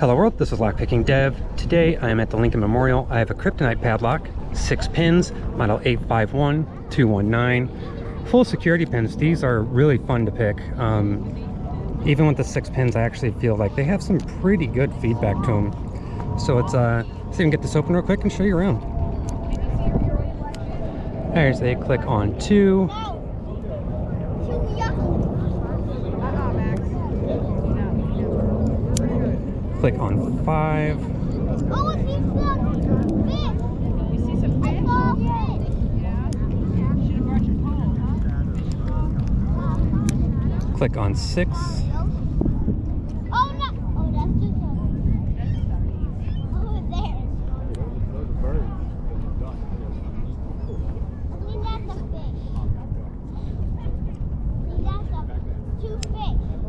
Hello world, this is Lockpicking Dev. Today I am at the Lincoln Memorial. I have a Kryptonite padlock, six pins, model 851219. Full security pins. These are really fun to pick. Um, even with the six pins, I actually feel like they have some pretty good feedback to them. So it's, uh, see if we can get this open real quick and show you around. There's a click on two. Click on five. Click on six.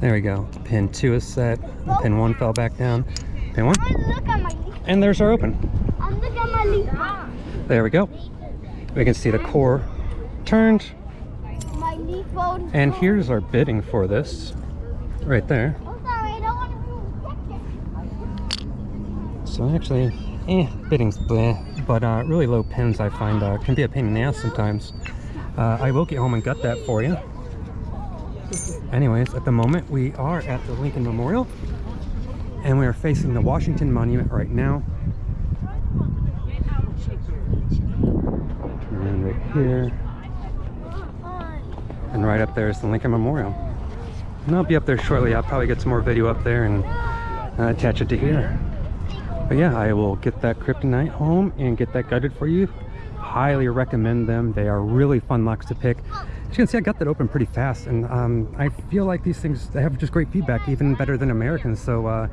There we go. Pin two is set. Pin one fell back down. Pin one. And there's our open. There we go. We can see the core turned. And here's our bitting for this. Right there. So actually, eh, bitting's bleh. But uh, really low pins I find uh, can be a pain in the ass sometimes. Uh, I will get home and gut that for you. Anyways, at the moment we are at the Lincoln Memorial and we are facing the Washington Monument right now. And right here. And right up there is the Lincoln Memorial. And I'll be up there shortly. I'll probably get some more video up there and uh, attach it to here. But yeah, I will get that Kryptonite home and get that gutted for you. Highly recommend them. They are really fun locks to pick. As you can see, I got that open pretty fast, and um, I feel like these things they have just great feedback, even better than Americans. So uh,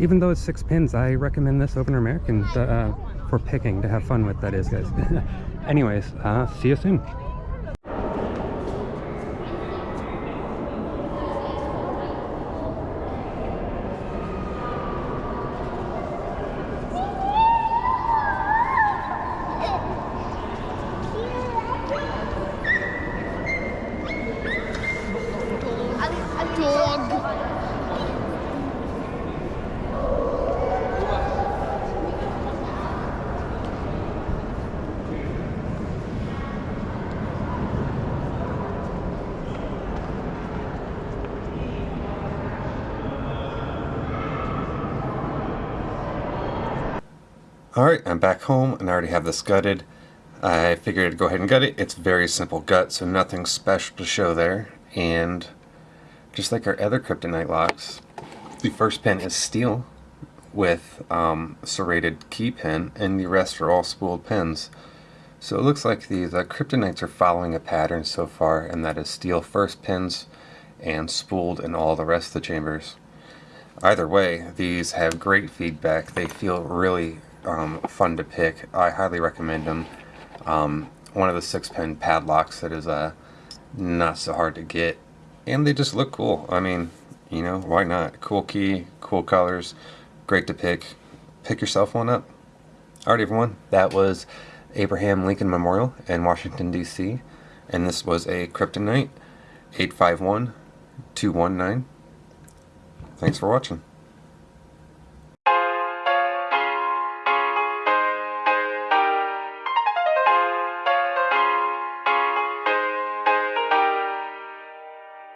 even though it's six pins, I recommend this over American uh, for picking to have fun with, that is, guys. Anyways, uh, see you soon. Alright, I'm back home and I already have this gutted. I figured I'd go ahead and gut it. It's very simple gut, so nothing special to show there. And just like our other kryptonite locks, the first pin is steel with um, serrated key pin, and the rest are all spooled pins. So it looks like the, the kryptonites are following a pattern so far, and that is steel first pins and spooled in all the rest of the chambers. Either way, these have great feedback. They feel really um, fun to pick. I highly recommend them. Um, one of the six pin padlocks that is uh, not so hard to get. And they just look cool. I mean, you know, why not? Cool key, cool colors, great to pick. Pick yourself one up. Alright everyone, that was Abraham Lincoln Memorial in Washington DC. And this was a Kryptonite 851 219. Thanks for watching.